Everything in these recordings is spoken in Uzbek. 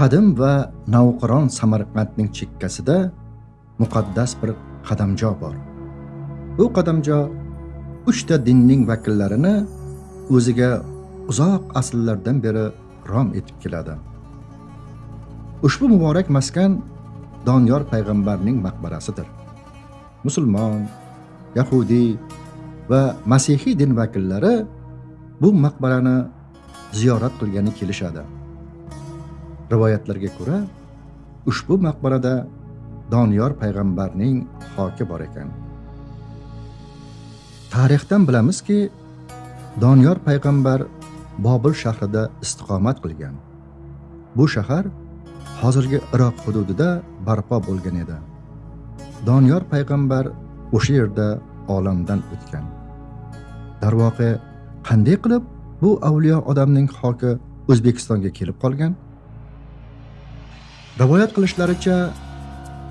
qadim va navqiron samarqandning chekkasida muqaddas bir qadamjo bor. Bu qadamjo uchta dinning vakillarini o'ziga uzoq asrlardan beri rom etib keladi. Ushbu muborak maskan doniyor payg'ambarning maqbarasidir. Musulmon yahudiy va masihiy din vakillari bu maqbarani ziyorat qilgani kelishadi. Rivoyatlarga ko'ra ushbu maqbarada doniyor payg'ambarning xoki bor ekan. Tarixdan bilamizki doniyor payg'ambar bobil shahrida istiqomat qilgan. Bu shahar hozirgi iroq hududida barpo bo'lgan edi. Doniyor payg'ambar o'sha yerda olamdan o'tgan. Darvoqe qanday qilib bu avliyo odamning xoki o'zbekistonga kelib qolgan? Rivoyat qilishlaricha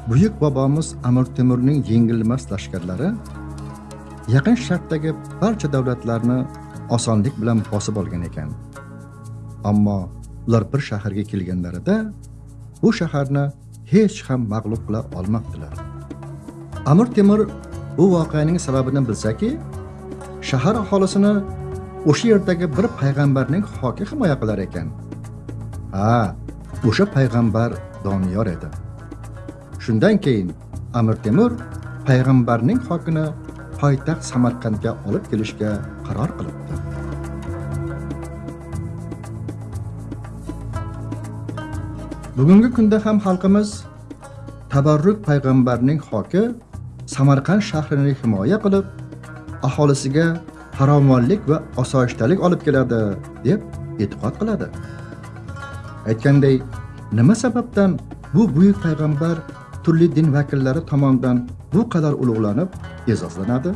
buyuk bobomiz amir temurning yengilmas lashkarlari yaqin sharqdagi barcha davlatlarni osonlik bilan bosib olgan ekan. Ammo ular bir shaharga kelganlarida bu shaharni hech ham mag'lub qila olmabdilar. Amir temur bu voqeaning sababini bilsaki shahar aholisini o'sha yerdagi bir payg'ambarning hoki himoya qilar ekan. Ha o'sha payg'ambar doniyor edi. Shundan keyin amir temur payg'ambarning xokini poytaxt samarqandga olib kelishga qaror qilibdi. Bugungi kunda ham xalqimiz tabarruk payg'ambarning xoki samarqand shahrini himoya qilib aholisiga farovonlik va osoyishtalik olib keladi deb e'tiqod qiladi. Aytganday nima sababdan bu buyuk payg'ambar turli din vakillari tomonidan bu qadar ulug'lanib e'zozlanadi?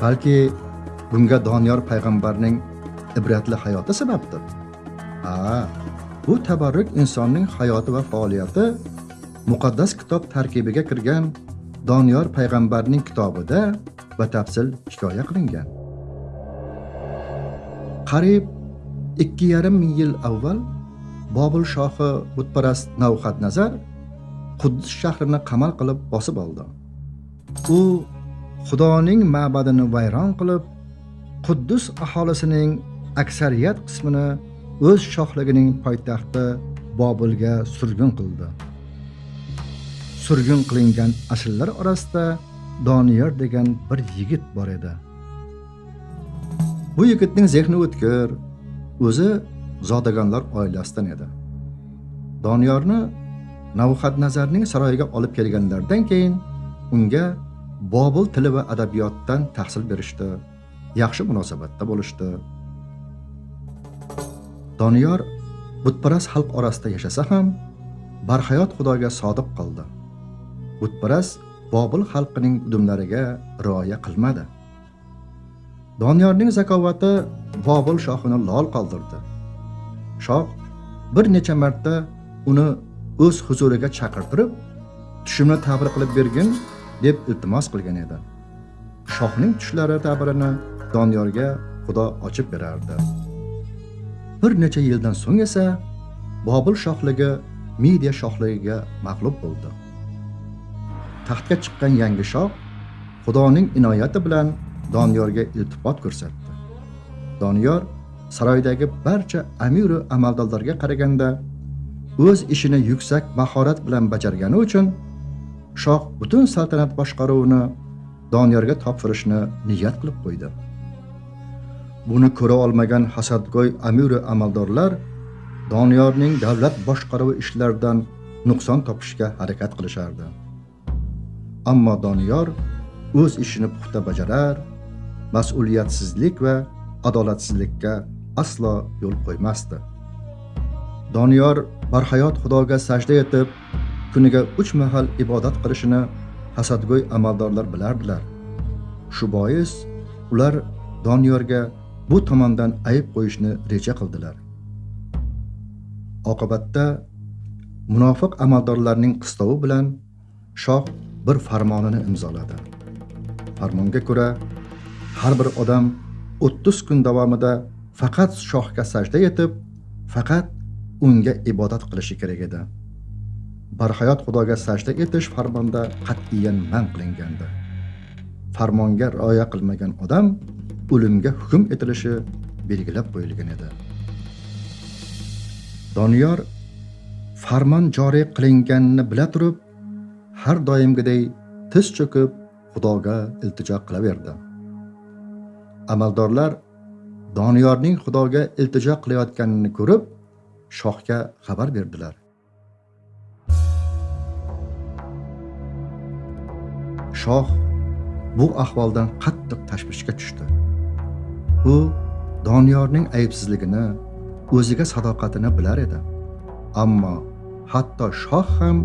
Balki bunga doniyor payg'ambarning ibratli hayoti sababdir? Ha bu tabarruk insonning hayoti va faoliyati muqaddas kitob tarkibiga kirgan doniyor payg'ambarning kitobida batafsil hikoya qilingan. Qariyb ikki yarim ming yil avval bobil shohi butparast navhat nazar quddus shahrini qamal qilib bosib oldi. U xudoning ma'badini vayron qilib quddus aholisining aksariyat qismini o'z shohligining poytaxti bobilga surgun qildi. Surgun qilingan asrlar orasida doniyor degan bir yigit bor edi. Bu yigitning zehni o'tkir o'zi zodagonlar oilasidan edi. Doniyorni navhadnazarning saroyiga olib kelganlaridan keyin unga bobil tili va adabiyotdan tahsil berishdi. Yaxshi munosabatda bo'lishdi. Doniyor butparast xalq orasida yashasa ham barhayot xudoga sodiq qoldi. Butparast bobil xalqining udumlariga rioya qilmadi. Doniyorning zakovati bobil shohini lol qoldirdi. Shoh bir necha marta uni o'z huzuriga chaqirtirib tushimni ta'bir qilib bergin deb iltimos qilgan edi. Shohning tushlari ta'birini doniyorga xudo ochib berardi. Bir necha yildan so'ng esa bobil shohligi midiya shohligiga mag'lub bo'ldi. Taxtga chiqqan yangi shoh xudoning inoyati bilan doniyorga iltifot ko'rsatdi. Doniyor saroydagi barcha amiru amaldorlarga qaraganda o'z ishini yuksak mahorat bilan bajargani uchun shoh butun saltanat boshqaruvini doniyorga topshirishni niyat qilib qo'ydi. Buni ko'ra olmagan hasadgo'y amiru amaldorlar doniyorning davlat boshqaruvi ishlaridan nuqson topishga harakat qilishardi. Ammo doniyor o'z ishini puxta bajarar mas'uliyatsizlik va adolatsizlikka aslo yo'l qo'ymasdi. Doniyor barhayot xudoga sajda etib kuniga uch mahal ibodat qilishini hasadgo'y amaldorlar bilardilar. Shu bois ular doniyorga bu tomondan ayb qo'yishni reja qildilar. Oqibatda munofiq amaldorlarning qistovi bilan shoh bir farmonini imzoladi. Farmonga ko'ra har bir odam 30 kun davomida faqat shohga sajda etib faqat unga ibodat qilishi kerak edi. Barhayot xudoga sajda etish farmonda qat'iyan man qilingandi. Farmonga rioya qilmagan odam o'limga hukm etilishi belgilab qo'yilgan edi. Doniyor farmon joriy qilinganini bila turib har doimgiday tiz cho'kib xudoga iltijo qilaverdi. Amaldorlar doniyorning xudoga iltijo qilayotganini ko'rib shohga xabar berdilar. Shoh bu ahvoldan qattiq tashvishga tushdi. U doniyorning aybsizligini o'ziga sadoqatini bilar edi. Ammo hatto shoh ham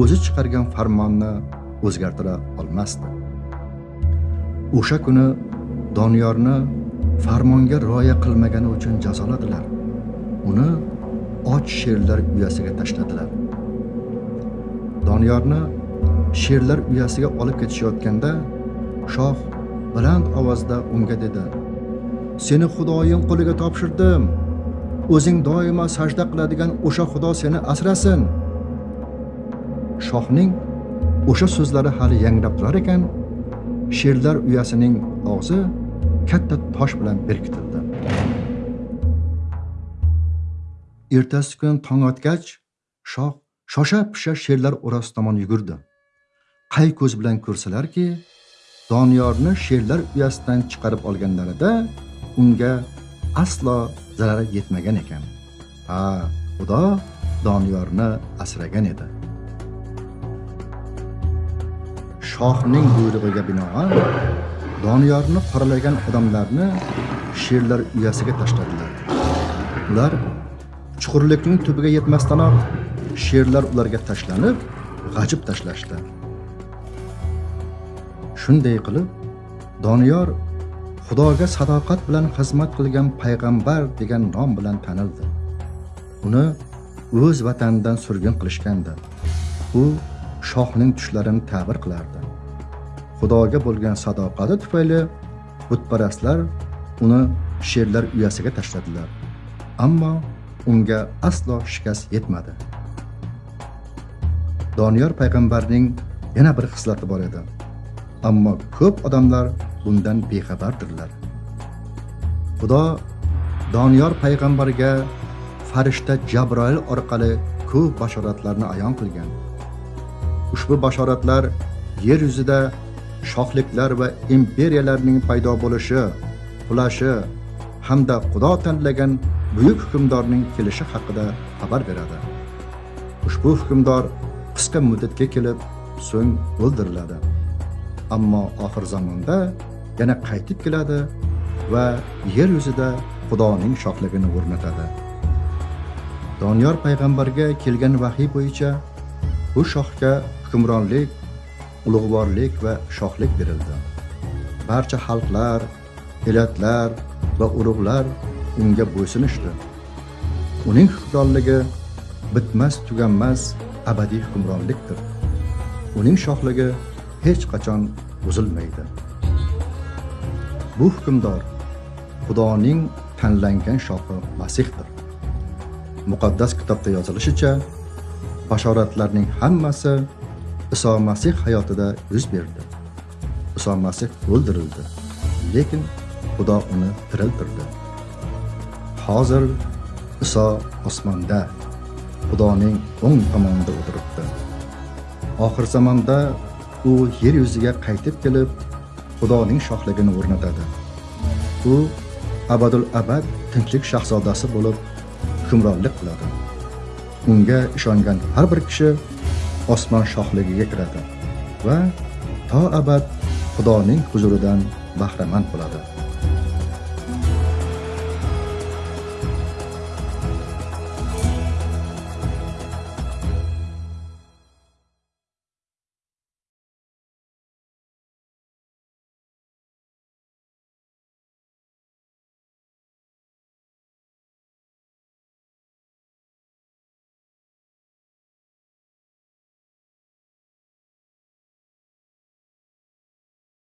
o'zi chiqargan farmonni o'zgartira olmasdi. O'sha kuni doniyorni farmonga rioya qilmagani uchun jazoladilar. Uni och sherlar uyasiga tashladilar. Doniyorni sherlar uyasiga olib ketishayotganda shoh baland ovozda unga dedi. Seni xudoyim qo'liga topshirdim. O'zing doimo sajda qiladigan o'sha xudo seni asrasin. Shohning o'sha so'zlari hali yangrab turar ekan. Sherlar uyasining og'zi katta tosh bilan berkitildi. Ertasi kun tong otgach shoh shosha pisha sherlar orasi tomon yugurdi. Qay ko'z bilan ko'rsalarki doniyorni sherlar uyasidan chiqarib olganlarida unga aslo zarari yetmagan ekan. Ha xudo doniyorni asragan edi. Shohning buyrug'iga binoan doniyorni qoralagan odamlarni sherlar uyasiga tashladilar. Ular chuqurlikning tubiga yetmasdanoq sherlar ularga tashlanib g'ajib tashlashdi. Shunday qilib doniyor xudoga sadoqat bilan xizmat qilgan payg'ambar degan nom bilan tanildi. Uni o'z vatanidan surgun qilishgandi. U shohning tushlarini ta'bir qilardi. Xudoga bo'lgan sadoqati tufayli butparastlar uni sherlar uyasiga tashladilar. Ammo unga aslo shikast yetmadi. Doniyor payg'ambarning yana bir xislati bor edi. Ammo ko'p odamlar bundan bexabardirlar. Xudo doniyor payg'ambarga farishta jabroil orqali ko'p bashoratlarni ayon qilgan. Ushbu bashoratlar yer yuzida shohliklar va imperiyalarning paydo bo'lishi qulashi hamda xudo tanlagan buyuk hukmdorning kelishi haqida xabar beradi. Ushbu hukmdor qisqa muddatga kelib so'ng o'ldiriladi. Ammo oxir zamonda yana qaytib keladi va yer yuzida xudoning shohligini o'rnatadi. Doniyor payg'ambarga kelgan vahiy bo'yicha bu shohga hukmronlik ulug'vorlik va shohlik berildi. Barcha xalqlar elatlar va urug'lar unga bo'ysunishdi. Uning hukmronligi bitmas tuganmas abadiy hukmronlikdir. Uning shohligi hech qachon buzilmaydi. Bu hukmdor xudoning tanlangan shohi masihdir. Muqaddas kitobda yozilishicha bashoratlarning hammasi iso masih hayotida yuz berdi. Iso masih o'ldirildi lekin xudo uni tiriltirdi. Hozir iso osmonda xudoning o'ng tomonida o'tiribdi. Oxir zamonda u yer yuziga qaytib kelib xudoning shohligini o'rnatadi. U abadul abad tinchlik shahzodasi bo'lib hukmronlik qiladi. Unga ishongan har bir kishi osmon shohligiga kiradi va to abad xudoning huzuridan bahramand bo'ladi.